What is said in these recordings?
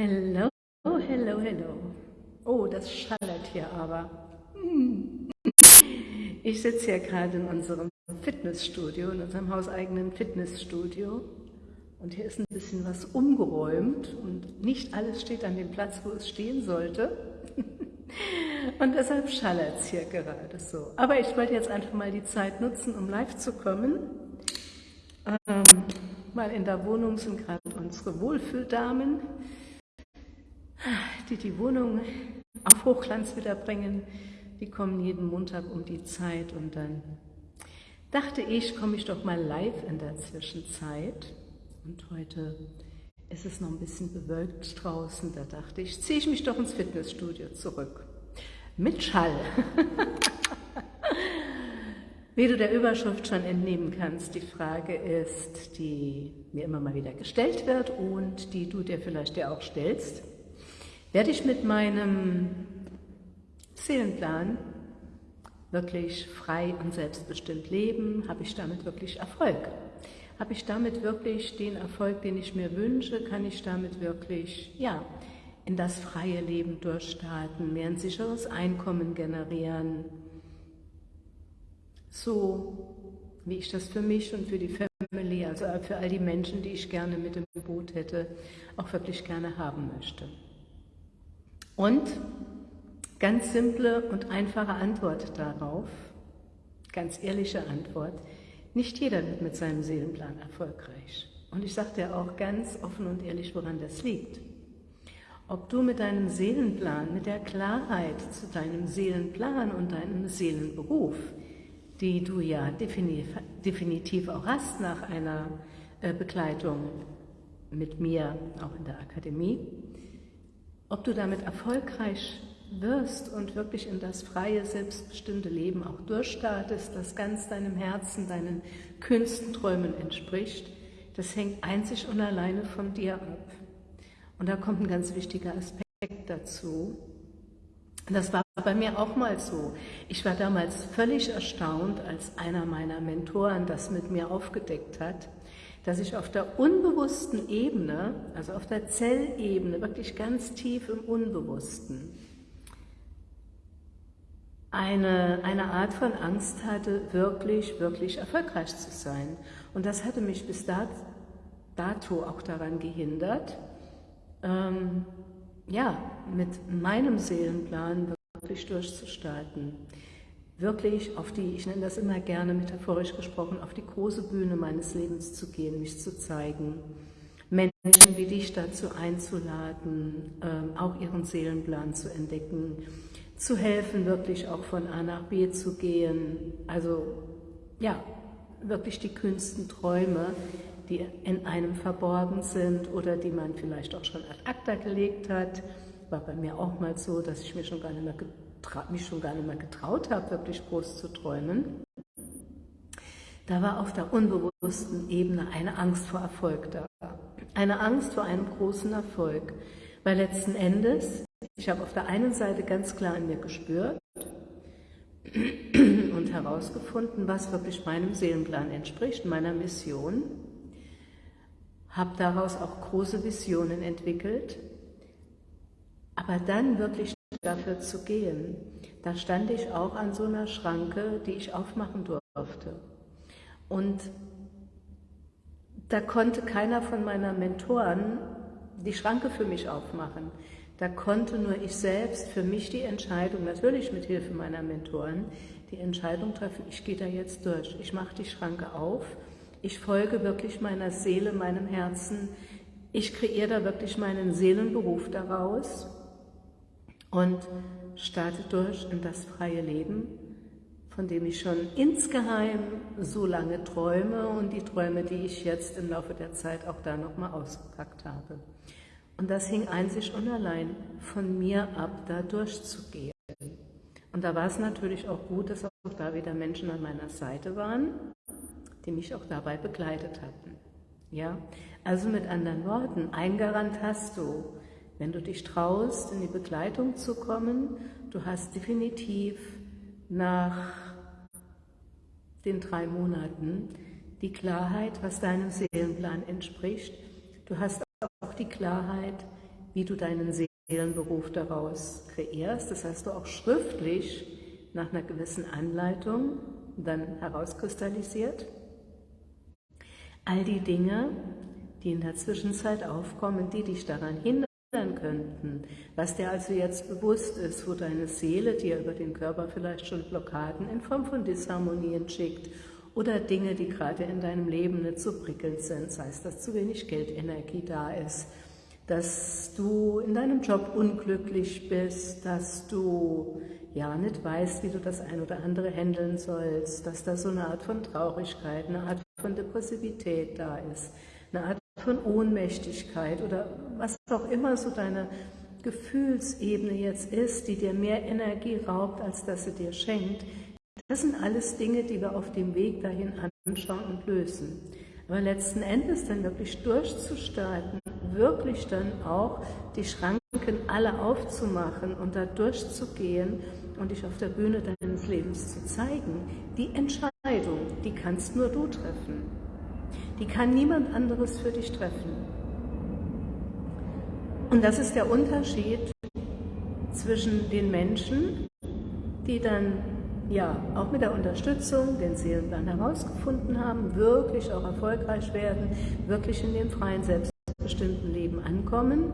Hello, hello, hello. Oh, das schallert hier aber. Ich sitze hier gerade in unserem Fitnessstudio, in unserem hauseigenen Fitnessstudio. Und hier ist ein bisschen was umgeräumt und nicht alles steht an dem Platz, wo es stehen sollte. Und deshalb schallert es hier gerade so. Aber ich wollte jetzt einfach mal die Zeit nutzen, um live zu kommen. Ähm, mal in der Wohnung sind gerade unsere Wohlfühldamen die die Wohnung auf Hochglanz wiederbringen, die kommen jeden Montag um die Zeit und dann dachte ich, komme ich doch mal live in der Zwischenzeit und heute ist es noch ein bisschen bewölkt draußen, da dachte ich, ziehe ich mich doch ins Fitnessstudio zurück. Mit Schall. Wie du der Überschrift schon entnehmen kannst, die Frage ist, die mir immer mal wieder gestellt wird und die du dir vielleicht dir auch stellst. Werde ich mit meinem Seelenplan wirklich frei und selbstbestimmt leben? Habe ich damit wirklich Erfolg? Habe ich damit wirklich den Erfolg, den ich mir wünsche? Kann ich damit wirklich, ja, in das freie Leben durchstarten, mehr ein sicheres Einkommen generieren? So, wie ich das für mich und für die Family, also für all die Menschen, die ich gerne mit im Boot hätte, auch wirklich gerne haben möchte. Und ganz simple und einfache Antwort darauf, ganz ehrliche Antwort, nicht jeder wird mit seinem Seelenplan erfolgreich. Und ich sage dir auch ganz offen und ehrlich, woran das liegt. Ob du mit deinem Seelenplan, mit der Klarheit zu deinem Seelenplan und deinem Seelenberuf, die du ja definitiv auch hast nach einer äh, Begleitung mit mir, auch in der Akademie, ob du damit erfolgreich wirst und wirklich in das freie, selbstbestimmte Leben auch durchstartest, das ganz deinem Herzen, deinen kühnsten Träumen entspricht, das hängt einzig und alleine von dir ab. Und da kommt ein ganz wichtiger Aspekt dazu. Das war bei mir auch mal so. Ich war damals völlig erstaunt, als einer meiner Mentoren das mit mir aufgedeckt hat, dass ich auf der unbewussten Ebene, also auf der Zellebene, wirklich ganz tief im Unbewussten, eine, eine Art von Angst hatte, wirklich, wirklich erfolgreich zu sein. Und das hatte mich bis dato auch daran gehindert, ähm, ja, mit meinem Seelenplan wirklich durchzustarten wirklich auf die, ich nenne das immer gerne metaphorisch gesprochen, auf die große Bühne meines Lebens zu gehen, mich zu zeigen, Menschen wie dich dazu einzuladen, ähm, auch ihren Seelenplan zu entdecken, zu helfen, wirklich auch von A nach B zu gehen. Also ja, wirklich die kühnsten Träume, die in einem verborgen sind oder die man vielleicht auch schon ad acta gelegt hat. War bei mir auch mal so, dass ich mir schon gar nicht mehr mich schon gar nicht mehr getraut habe, wirklich groß zu träumen, da war auf der unbewussten Ebene eine Angst vor Erfolg da. Eine Angst vor einem großen Erfolg. Weil letzten Endes, ich habe auf der einen Seite ganz klar in mir gespürt und herausgefunden, was wirklich meinem Seelenplan entspricht, meiner Mission, habe daraus auch große Visionen entwickelt, aber dann wirklich dafür zu gehen. Da stand ich auch an so einer Schranke, die ich aufmachen durfte. Und da konnte keiner von meiner Mentoren die Schranke für mich aufmachen. Da konnte nur ich selbst für mich die Entscheidung, natürlich mit Hilfe meiner Mentoren, die Entscheidung treffen, ich gehe da jetzt durch. Ich mache die Schranke auf. Ich folge wirklich meiner Seele, meinem Herzen. Ich kreiere da wirklich meinen Seelenberuf daraus und starte durch in das freie Leben, von dem ich schon insgeheim so lange träume und die Träume, die ich jetzt im Laufe der Zeit auch da nochmal ausgepackt habe. Und das hing einzig und allein von mir ab, da durchzugehen. Und da war es natürlich auch gut, dass auch da wieder Menschen an meiner Seite waren, die mich auch dabei begleitet hatten. Ja, also mit anderen Worten, ein Garant hast du, wenn du dich traust, in die Begleitung zu kommen, du hast definitiv nach den drei Monaten die Klarheit, was deinem Seelenplan entspricht. Du hast auch die Klarheit, wie du deinen Seelenberuf daraus kreierst. Das hast du auch schriftlich nach einer gewissen Anleitung dann herauskristallisiert. All die Dinge, die in der Zwischenzeit aufkommen, die dich daran hindern könnten, was dir also jetzt bewusst ist, wo deine Seele dir über den Körper vielleicht schon Blockaden in Form von Disharmonien schickt oder Dinge, die gerade in deinem Leben nicht so prickelnd sind, sei es, dass zu wenig Geldenergie da ist, dass du in deinem Job unglücklich bist, dass du ja nicht weißt, wie du das ein oder andere handeln sollst, dass da so eine Art von Traurigkeit, eine Art von Depressivität da ist, eine Art von Ohnmächtigkeit oder was auch immer so deine Gefühlsebene jetzt ist, die dir mehr Energie raubt, als dass sie dir schenkt, das sind alles Dinge, die wir auf dem Weg dahin anschauen und lösen. Aber letzten Endes dann wirklich durchzustarten, wirklich dann auch die Schranken alle aufzumachen und da durchzugehen und dich auf der Bühne deines Lebens zu zeigen, die Entscheidung, die kannst nur du treffen. Die kann niemand anderes für dich treffen. Und das ist der Unterschied zwischen den Menschen, die dann ja auch mit der Unterstützung den Seelenplan herausgefunden haben, wirklich auch erfolgreich werden, wirklich in dem freien, selbstbestimmten Leben ankommen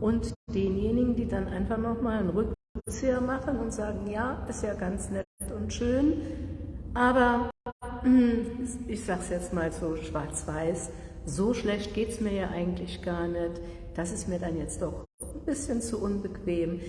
und denjenigen, die dann einfach nochmal einen Rückzieher machen und sagen, ja, ist ja ganz nett und schön, aber hm, ich sage es jetzt mal so schwarz-weiß, so schlecht geht es mir ja eigentlich gar nicht, das ist mir dann jetzt doch ein bisschen zu unbequem,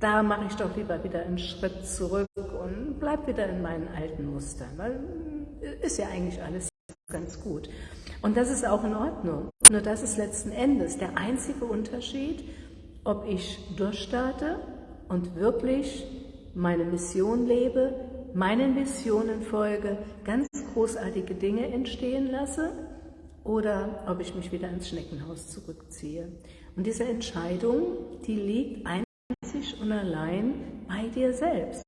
da mache ich doch lieber wieder einen Schritt zurück und bleibe wieder in meinen alten Mustern, weil äh, ist ja eigentlich alles ganz gut. Und das ist auch in Ordnung. Nur das ist letzten Endes der einzige Unterschied, ob ich durchstarte und wirklich meine Mission lebe, meinen Visionen folge, ganz großartige Dinge entstehen lasse oder ob ich mich wieder ins Schneckenhaus zurückziehe. Und diese Entscheidung, die liegt ein einzig und allein bei dir selbst.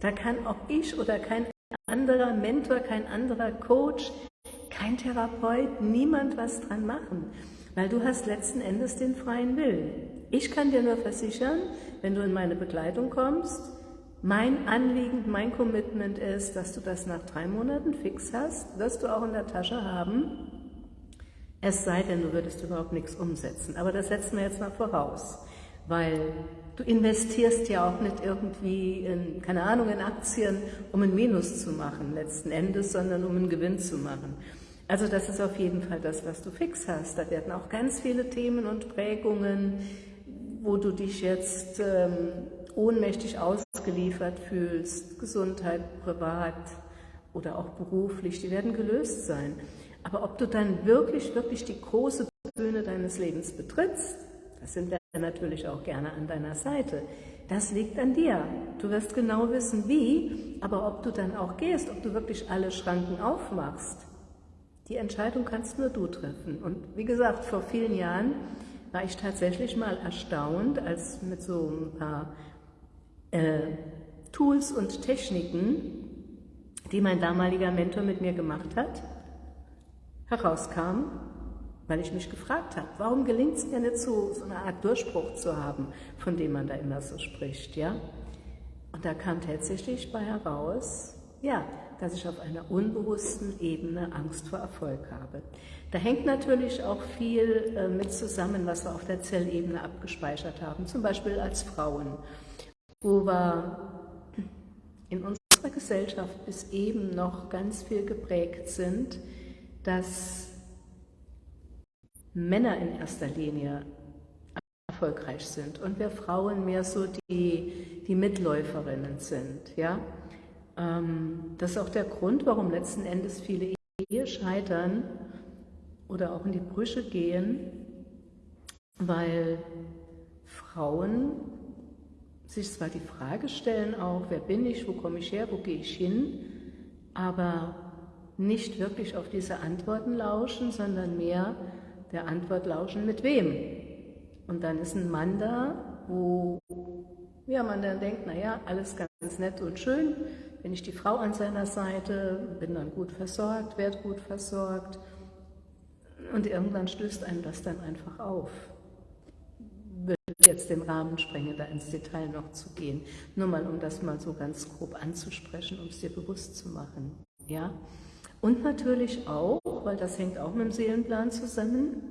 Da kann auch ich oder kein anderer Mentor, kein anderer Coach, kein Therapeut, niemand was dran machen, weil du hast letzten Endes den freien Willen. Ich kann dir nur versichern, wenn du in meine Begleitung kommst, mein Anliegen, mein Commitment ist, dass du das nach drei Monaten fix hast, wirst du auch in der Tasche haben, es sei denn, du würdest überhaupt nichts umsetzen. Aber das setzen wir jetzt mal voraus, weil Du investierst ja auch nicht irgendwie, in, keine Ahnung, in Aktien, um ein Minus zu machen letzten Endes, sondern um einen Gewinn zu machen. Also das ist auf jeden Fall das, was du fix hast. Da werden auch ganz viele Themen und Prägungen, wo du dich jetzt ähm, ohnmächtig ausgeliefert fühlst, Gesundheit, privat oder auch beruflich, die werden gelöst sein. Aber ob du dann wirklich, wirklich die große Bühne deines Lebens betrittst, das sind natürlich auch gerne an deiner Seite. Das liegt an dir. Du wirst genau wissen, wie, aber ob du dann auch gehst, ob du wirklich alle Schranken aufmachst, die Entscheidung kannst nur du treffen. Und wie gesagt, vor vielen Jahren war ich tatsächlich mal erstaunt, als mit so ein paar äh, Tools und Techniken, die mein damaliger Mentor mit mir gemacht hat, herauskam, weil ich mich gefragt habe, warum gelingt es mir nicht so, so eine Art Durchbruch zu haben, von dem man da immer so spricht, ja? Und da kam tatsächlich bei heraus, ja, dass ich auf einer unbewussten Ebene Angst vor Erfolg habe. Da hängt natürlich auch viel äh, mit zusammen, was wir auf der Zellebene abgespeichert haben, zum Beispiel als Frauen, wo wir in unserer Gesellschaft bis eben noch ganz viel geprägt sind, dass Männer in erster Linie erfolgreich sind und wir Frauen mehr so die, die Mitläuferinnen sind. Ja? Ähm, das ist auch der Grund, warum letzten Endes viele Ehe scheitern oder auch in die Brüche gehen, weil Frauen sich zwar die Frage stellen auch, wer bin ich, wo komme ich her, wo gehe ich hin, aber nicht wirklich auf diese Antworten lauschen, sondern mehr der Antwort lauschen, mit wem? Und dann ist ein Mann da, wo ja, man dann denkt, naja, alles ganz nett und schön, bin ich die Frau an seiner Seite, bin dann gut versorgt, werde gut versorgt. Und irgendwann stößt einem das dann einfach auf. Würde jetzt den Rahmen sprengen, da ins Detail noch zu gehen. Nur mal, um das mal so ganz grob anzusprechen, um es dir bewusst zu machen. Ja? Und natürlich auch, weil das hängt auch mit dem Seelenplan zusammen,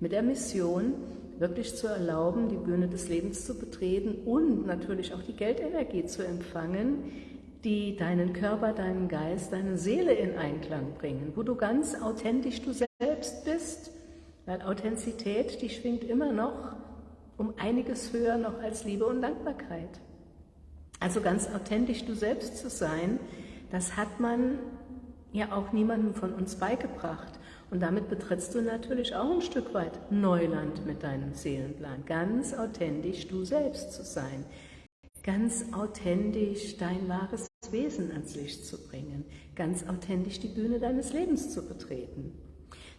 mit der Mission, wirklich zu erlauben, die Bühne des Lebens zu betreten und natürlich auch die Geldenergie zu empfangen, die deinen Körper, deinen Geist, deine Seele in Einklang bringen, wo du ganz authentisch du selbst bist, weil Authentizität, die schwingt immer noch um einiges höher noch als Liebe und Dankbarkeit. Also ganz authentisch du selbst zu sein, das hat man ja auch niemandem von uns beigebracht. Und damit betrittst du natürlich auch ein Stück weit Neuland mit deinem Seelenplan. Ganz authentisch du selbst zu sein. Ganz authentisch dein wahres Wesen ans Licht zu bringen. Ganz authentisch die Bühne deines Lebens zu betreten.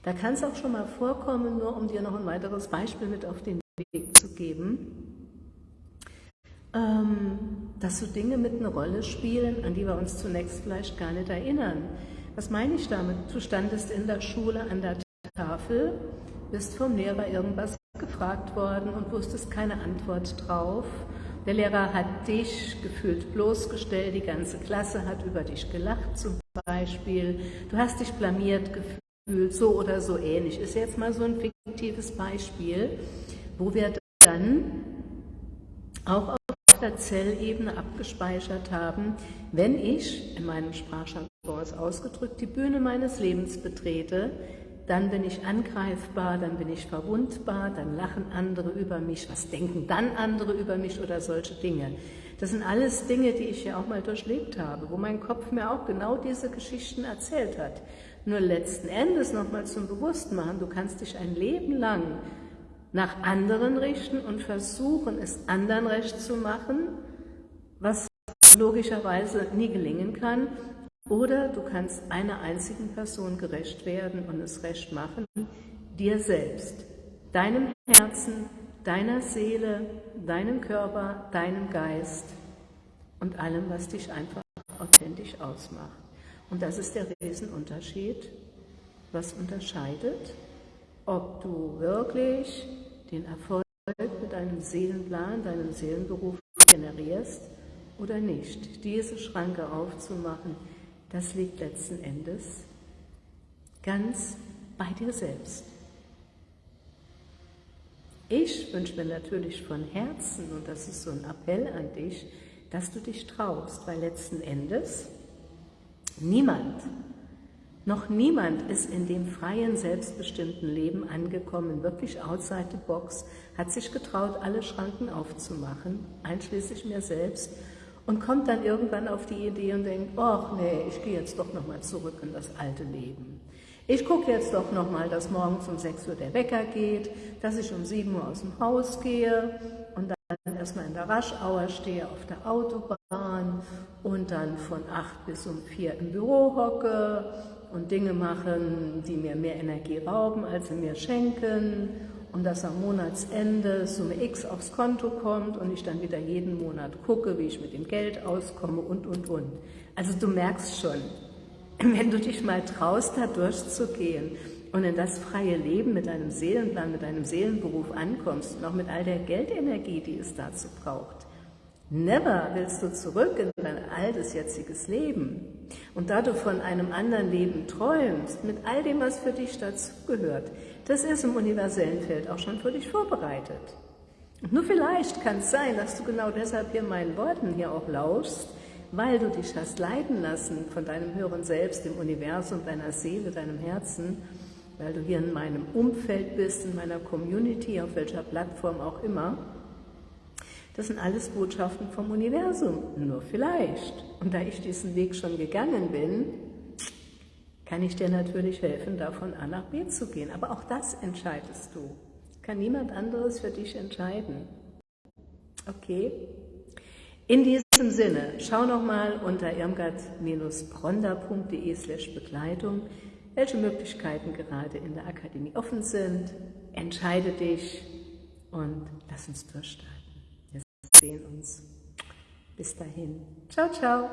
Da kann es auch schon mal vorkommen, nur um dir noch ein weiteres Beispiel mit auf den Weg zu geben, ähm, dass so Dinge mit eine Rolle spielen, an die wir uns zunächst vielleicht gar nicht erinnern. Was meine ich damit? Du standest in der Schule an der Tafel, bist vom Lehrer irgendwas gefragt worden und wusstest keine Antwort drauf. Der Lehrer hat dich gefühlt bloßgestellt, die ganze Klasse hat über dich gelacht zum Beispiel. Du hast dich blamiert gefühlt, so oder so ähnlich. Ist jetzt mal so ein fiktives Beispiel wo wir dann auch auf der Zellebene abgespeichert haben, wenn ich, in meinem Sprachjargon ausgedrückt, die Bühne meines Lebens betrete, dann bin ich angreifbar, dann bin ich verwundbar, dann lachen andere über mich, was denken dann andere über mich oder solche Dinge. Das sind alles Dinge, die ich ja auch mal durchlebt habe, wo mein Kopf mir auch genau diese Geschichten erzählt hat. Nur letzten Endes nochmal zum Bewusstmachen, du kannst dich ein Leben lang nach anderen richten und versuchen, es anderen recht zu machen, was logischerweise nie gelingen kann. Oder du kannst einer einzigen Person gerecht werden und es recht machen, dir selbst, deinem Herzen, deiner Seele, deinem Körper, deinem Geist und allem, was dich einfach authentisch ausmacht. Und das ist der Riesenunterschied, was unterscheidet, ob du wirklich den Erfolg mit deinem Seelenplan, deinem Seelenberuf generierst oder nicht. Diese Schranke aufzumachen, das liegt letzten Endes ganz bei dir selbst. Ich wünsche mir natürlich von Herzen, und das ist so ein Appell an dich, dass du dich traust, weil letzten Endes niemand noch niemand ist in dem freien, selbstbestimmten Leben angekommen, wirklich outside the box, hat sich getraut, alle Schranken aufzumachen, einschließlich mir selbst, und kommt dann irgendwann auf die Idee und denkt, ach nee, ich gehe jetzt doch nochmal zurück in das alte Leben. Ich gucke jetzt doch nochmal, dass morgens um 6 Uhr der Wecker geht, dass ich um 7 Uhr aus dem Haus gehe und dann erstmal in der Raschauer stehe auf der Autobahn und dann von 8 bis um 4 im Büro hocke und Dinge machen, die mir mehr Energie rauben, als sie mir schenken und dass am Monatsende Summe X aufs Konto kommt und ich dann wieder jeden Monat gucke, wie ich mit dem Geld auskomme und, und, und. Also du merkst schon, wenn du dich mal traust, da durchzugehen und in das freie Leben mit deinem Seelenplan, mit deinem Seelenberuf ankommst und auch mit all der Geldenergie, die es dazu braucht, Never willst du zurück in dein altes, jetziges Leben. Und da du von einem anderen Leben träumst, mit all dem, was für dich dazugehört, das ist im universellen Feld auch schon für dich vorbereitet. Und nur vielleicht kann es sein, dass du genau deshalb hier meinen Worten hier auch lauschst, weil du dich hast leiden lassen von deinem höheren Selbst, dem Universum, deiner Seele, deinem Herzen, weil du hier in meinem Umfeld bist, in meiner Community, auf welcher Plattform auch immer, das sind alles Botschaften vom Universum, nur vielleicht. Und da ich diesen Weg schon gegangen bin, kann ich dir natürlich helfen, da von A nach B zu gehen. Aber auch das entscheidest du. Kann niemand anderes für dich entscheiden. Okay? In diesem Sinne, schau nochmal unter irmgard-bronda.de slash Begleitung, welche Möglichkeiten gerade in der Akademie offen sind. Entscheide dich und lass uns durchstarten sehen uns. Bis dahin. Ciao, ciao.